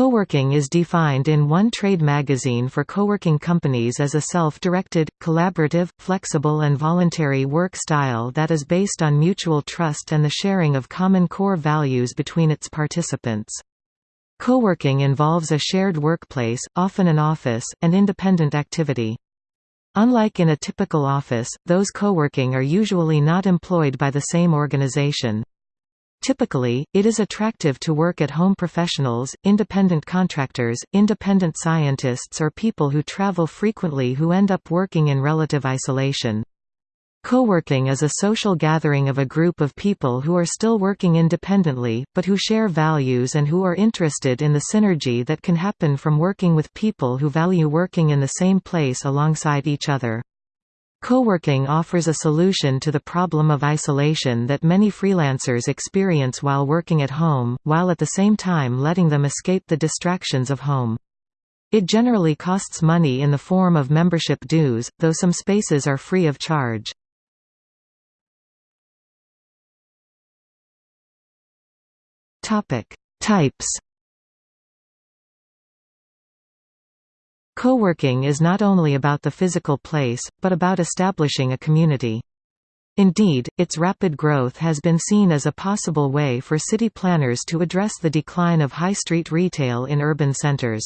Coworking is defined in one trade magazine for coworking companies as a self-directed, collaborative, flexible and voluntary work style that is based on mutual trust and the sharing of common core values between its participants. Coworking involves a shared workplace, often an office, and independent activity. Unlike in a typical office, those coworking are usually not employed by the same organization. Typically, it is attractive to work at home professionals, independent contractors, independent scientists or people who travel frequently who end up working in relative isolation. Co-working is a social gathering of a group of people who are still working independently, but who share values and who are interested in the synergy that can happen from working with people who value working in the same place alongside each other. Co-working offers a solution to the problem of isolation that many freelancers experience while working at home, while at the same time letting them escape the distractions of home. It generally costs money in the form of membership dues, though some spaces are free of charge. Types. Co-working is not only about the physical place, but about establishing a community. Indeed, its rapid growth has been seen as a possible way for city planners to address the decline of high street retail in urban centers.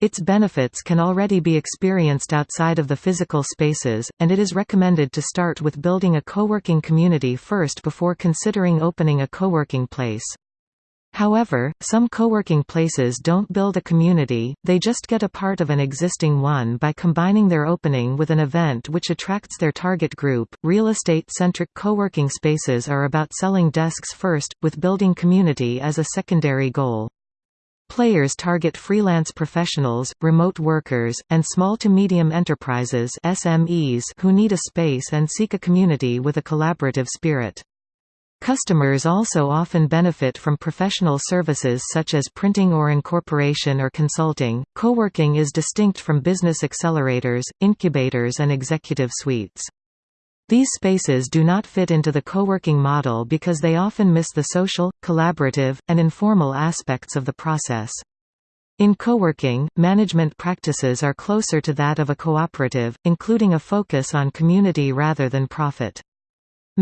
Its benefits can already be experienced outside of the physical spaces, and it is recommended to start with building a co-working community first before considering opening a co-working place. However, some co-working places don't build a community, they just get a part of an existing one by combining their opening with an event which attracts their target group. Real estate-centric co-working spaces are about selling desks first, with building community as a secondary goal. Players target freelance professionals, remote workers, and small to medium enterprises SMEs who need a space and seek a community with a collaborative spirit. Customers also often benefit from professional services such as printing or incorporation or consulting. Co-working is distinct from business accelerators, incubators and executive suites. These spaces do not fit into the co-working model because they often miss the social, collaborative, and informal aspects of the process. In co-working, management practices are closer to that of a cooperative, including a focus on community rather than profit.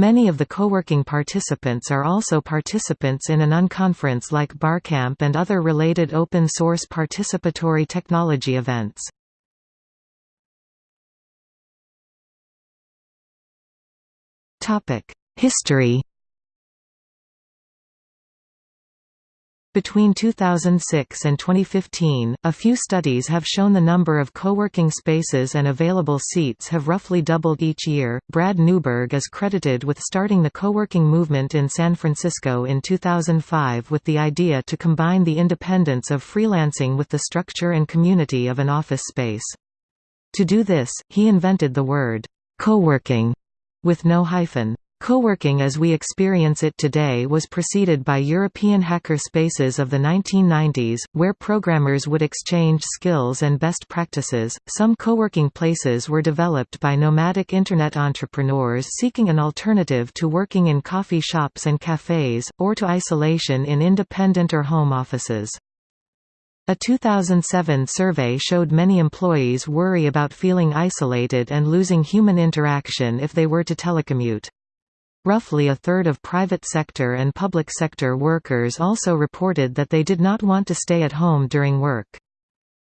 Many of the co-working participants are also participants in an unconference like Barcamp and other related open-source participatory technology events. History Between 2006 and 2015, a few studies have shown the number of co-working spaces and available seats have roughly doubled each year. Brad Neuberg is credited with starting the co-working movement in San Francisco in 2005 with the idea to combine the independence of freelancing with the structure and community of an office space. To do this, he invented the word co-working with no hyphen. Co-working as we experience it today was preceded by European hacker spaces of the 1990s, where programmers would exchange skills and best practices. Some co-working places were developed by nomadic internet entrepreneurs seeking an alternative to working in coffee shops and cafes, or to isolation in independent or home offices. A 2007 survey showed many employees worry about feeling isolated and losing human interaction if they were to telecommute. Roughly a third of private sector and public sector workers also reported that they did not want to stay at home during work.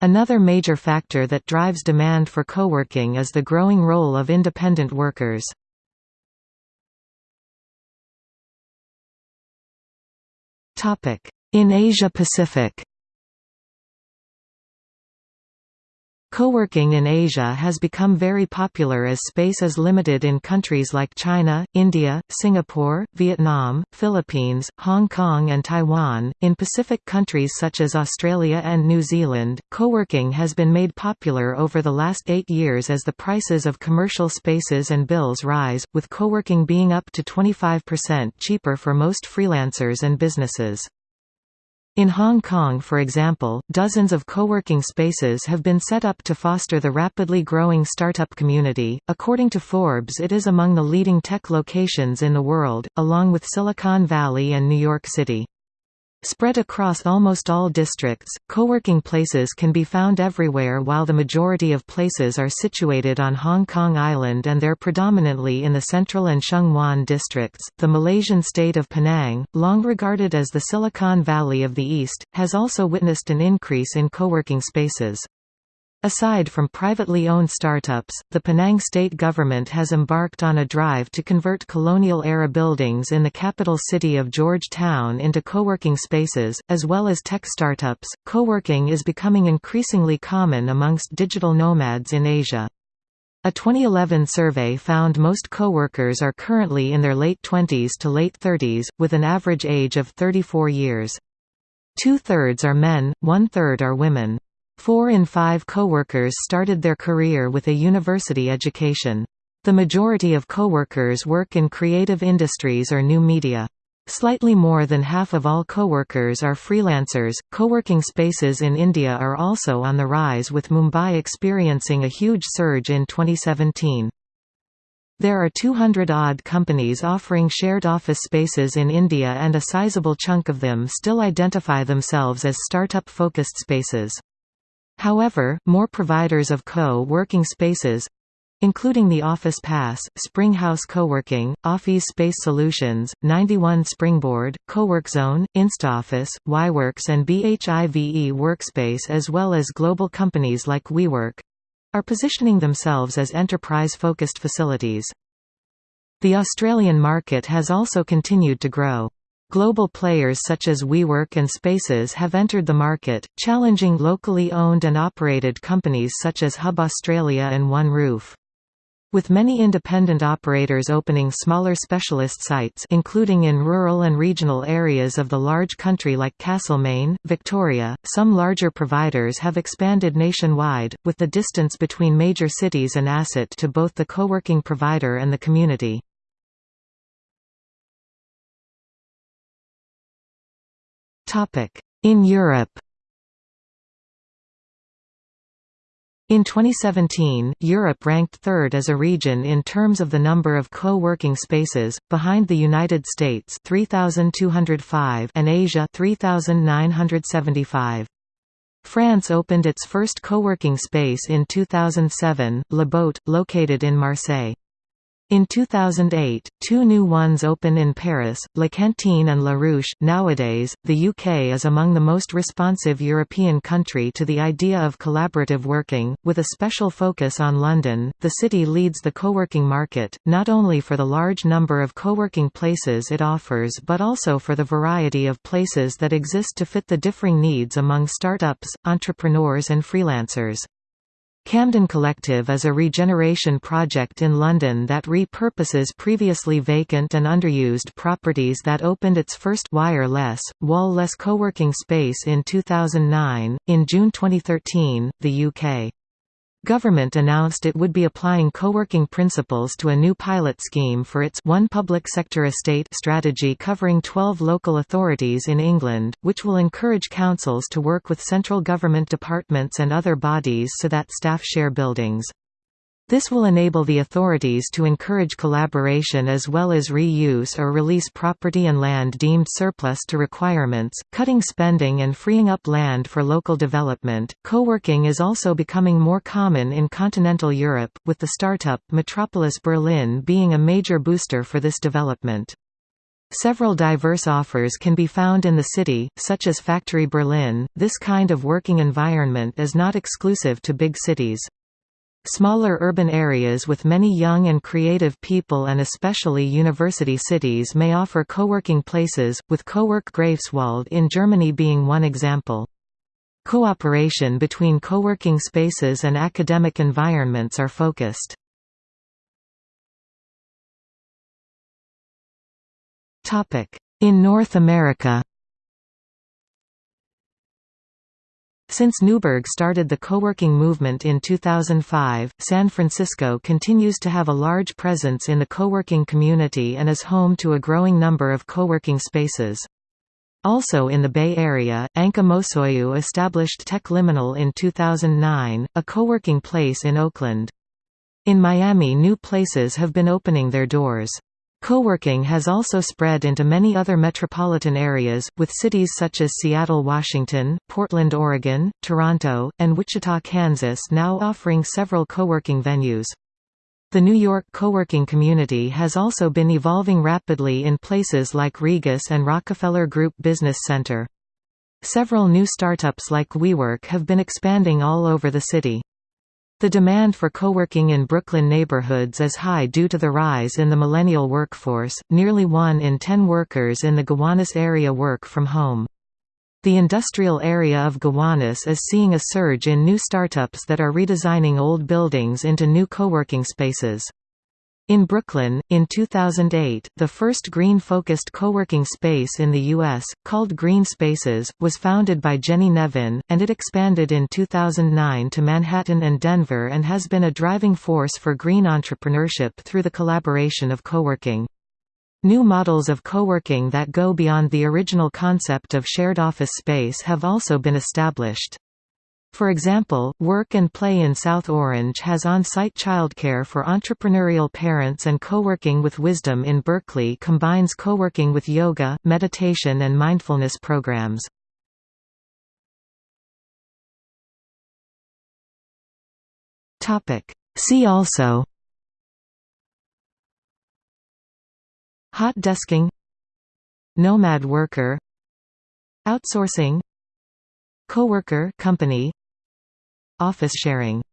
Another major factor that drives demand for co-working is the growing role of independent workers. In Asia Pacific Co-working in Asia has become very popular as space is limited in countries like China, India, Singapore, Vietnam, Philippines, Hong Kong and Taiwan. In Pacific countries such as Australia and New Zealand, co-working has been made popular over the last 8 years as the prices of commercial spaces and bills rise, with co-working being up to 25% cheaper for most freelancers and businesses. In Hong Kong for example, dozens of co-working spaces have been set up to foster the rapidly growing startup community. According to Forbes it is among the leading tech locations in the world, along with Silicon Valley and New York City. Spread across almost all districts, co-working places can be found everywhere while the majority of places are situated on Hong Kong Island and they're predominantly in the Central and Sheung Wan districts. The Malaysian state of Penang, long regarded as the Silicon Valley of the East, has also witnessed an increase in co-working spaces. Aside from privately owned startups, the Penang state government has embarked on a drive to convert colonial-era buildings in the capital city of George Town into co-working spaces, as well as tech startups. Co-working is becoming increasingly common amongst digital nomads in Asia. A 2011 survey found most co-workers are currently in their late 20s to late 30s, with an average age of 34 years. Two-thirds are men, one-third are women. Four in five co-workers started their career with a university education. The majority of co-workers work in creative industries or new media. Slightly more than half of all co-workers are freelancers. Co-working spaces in India are also on the rise with Mumbai experiencing a huge surge in 2017. There are 200-odd companies offering shared office spaces in India and a sizable chunk of them still identify themselves as startup-focused spaces. However, more providers of co-working spaces including the Office Pass, Springhouse Coworking, Office Space Solutions, 91 Springboard, CoworkZone, InstaOffice, YWorks and BHIVE Workspace as well as global companies like WeWork are positioning themselves as enterprise-focused facilities. The Australian market has also continued to grow. Global players such as WeWork and Spaces have entered the market, challenging locally owned and operated companies such as Hub Australia and One Roof. With many independent operators opening smaller specialist sites including in rural and regional areas of the large country like Castlemaine, Victoria, some larger providers have expanded nationwide, with the distance between major cities an asset to both the co-working provider and the community. In Europe In 2017, Europe ranked third as a region in terms of the number of co-working spaces, behind the United States 3,205 and Asia 3,975. France opened its first co-working space in 2007, Le Boat, located in Marseille. In 2008, two new ones open in Paris, La Cantine and La Ruche. Nowadays, the UK is among the most responsive European country to the idea of collaborative working, with a special focus on London. The city leads the co-working market, not only for the large number of co-working places it offers but also for the variety of places that exist to fit the differing needs among startups, entrepreneurs and freelancers. Camden Collective is a regeneration project in London that repurposes previously vacant and underused properties that opened its first wireless, wall-less co-working space in 2009. In June 2013, the UK Government announced it would be applying co-working principles to a new pilot scheme for its One Public Sector Estate strategy covering 12 local authorities in England, which will encourage councils to work with central government departments and other bodies so that staff share buildings. This will enable the authorities to encourage collaboration as well as reuse or release property and land deemed surplus to requirements, cutting spending and freeing up land for local development. Co-working is also becoming more common in continental Europe, with the startup Metropolis Berlin being a major booster for this development. Several diverse offers can be found in the city, such as Factory Berlin. This kind of working environment is not exclusive to big cities. Smaller urban areas with many young and creative people and especially university cities may offer co-working places, with Cowork Greifswald in Germany being one example. Cooperation between co-working spaces and academic environments are focused. In North America Since Neuberg started the co-working movement in 2005, San Francisco continues to have a large presence in the co-working community and is home to a growing number of co-working spaces. Also in the Bay Area, Anca Mosoiu established Tech Liminal in 2009, a co-working place in Oakland. In Miami new places have been opening their doors. Co-working has also spread into many other metropolitan areas, with cities such as Seattle, Washington, Portland, Oregon, Toronto, and Wichita, Kansas now offering several co-working venues. The New York co-working community has also been evolving rapidly in places like Regus and Rockefeller Group Business Center. Several new startups like WeWork have been expanding all over the city. The demand for co-working in Brooklyn neighborhoods is high due to the rise in the millennial workforce. Nearly 1 in 10 workers in the Gowanus area work from home. The industrial area of Gowanus is seeing a surge in new startups that are redesigning old buildings into new co-working spaces. In Brooklyn, in 2008, the first green-focused co-working space in the U.S., called Green Spaces, was founded by Jenny Nevin, and it expanded in 2009 to Manhattan and Denver and has been a driving force for green entrepreneurship through the collaboration of co-working. New models of co-working that go beyond the original concept of shared office space have also been established. For example, Work and Play in South Orange has on-site childcare for entrepreneurial parents and co-working with Wisdom in Berkeley combines co-working with yoga, meditation and mindfulness programs. See also Hot desking Nomad worker Outsourcing Coworker company Office sharing